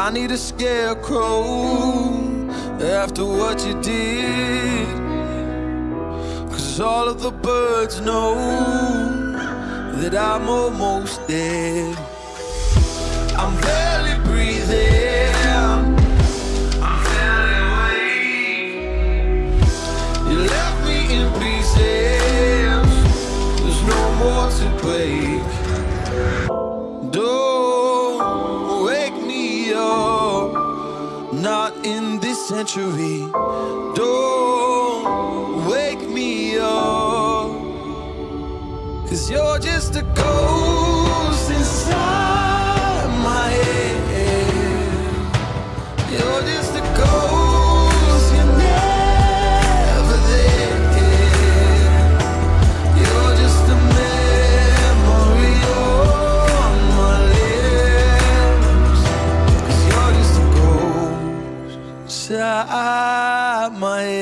I need a scarecrow after what you did. Cause all of the birds know that I'm almost dead. I'm barely breathing. I'm barely awake. You left me in pieces. There's no more to break. Century. Don't wake me up. Cause you're just a ghost head.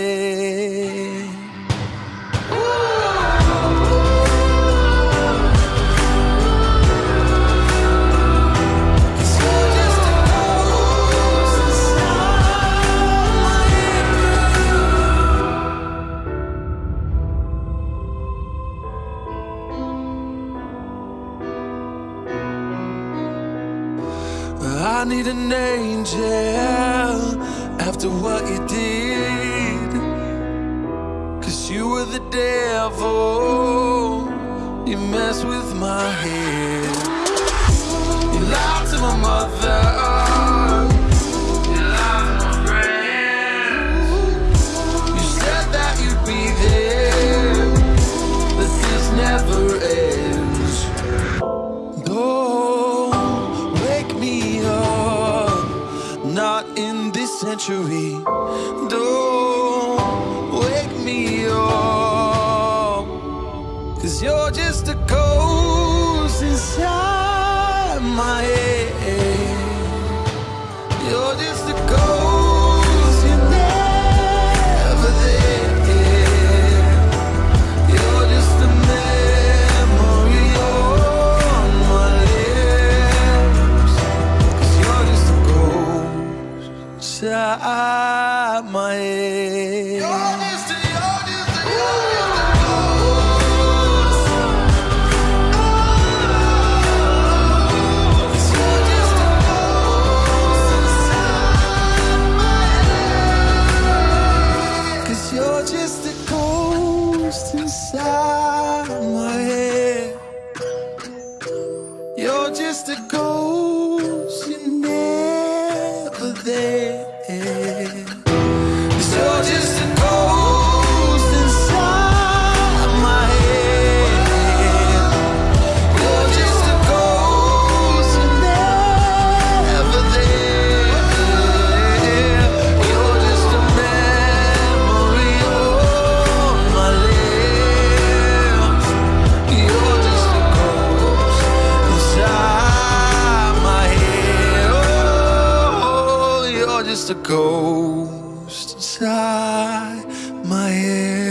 I need an angel after what you did. Cause you were the devil. You mess with my head. You lied to my mother. Century. Don't wake me up, cause you're just a ghost inside my head. You're just a ghost, there. Just a ghost inside my head.